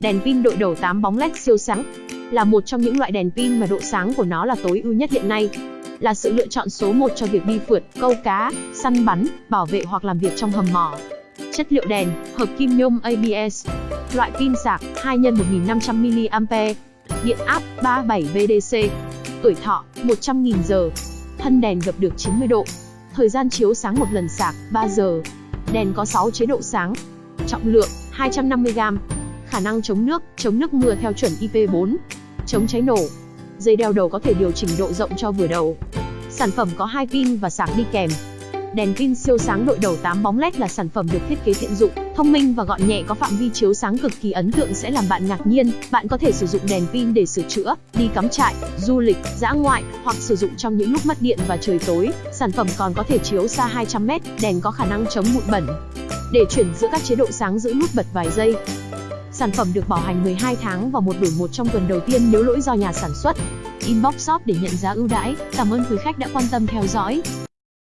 Đèn pin đội đầu 8 bóng LED siêu sáng là một trong những loại đèn pin mà độ sáng của nó là tối ưu nhất hiện nay. Là sự lựa chọn số 1 cho việc đi phượt, câu cá, săn bắn, bảo vệ hoặc làm việc trong hầm mỏ. Chất liệu đèn, hợp kim nhôm ABS. Loại pin sạc 2 x 1500 mAh. Điện áp 37 VDC. Tuổi thọ 100.000 giờ. Thân đèn gập được 90 độ. Thời gian chiếu sáng một lần sạc 3 giờ. Đèn có 6 chế độ sáng. Trọng lượng 250g. Khả năng chống nước, chống nước mưa theo chuẩn IP4. Chống cháy nổ. Dây đeo đầu có thể điều chỉnh độ rộng cho vừa đầu. Sản phẩm có hai pin và sạc đi kèm. Đèn pin siêu sáng đội đầu 8 bóng LED là sản phẩm được thiết kế tiện dụng, thông minh và gọn nhẹ có phạm vi chiếu sáng cực kỳ ấn tượng sẽ làm bạn ngạc nhiên. Bạn có thể sử dụng đèn pin để sửa chữa, đi cắm trại, du lịch, dã ngoại hoặc sử dụng trong những lúc mất điện và trời tối. Sản phẩm còn có thể chiếu xa 200m, đèn có khả năng chống bụi bẩn. Để chuyển giữa các chế độ sáng giữ nút bật vài giây. Sản phẩm được bảo hành 12 tháng và một đổi một trong tuần đầu tiên nếu lỗi do nhà sản xuất. Inbox shop để nhận giá ưu đãi. Cảm ơn quý khách đã quan tâm theo dõi.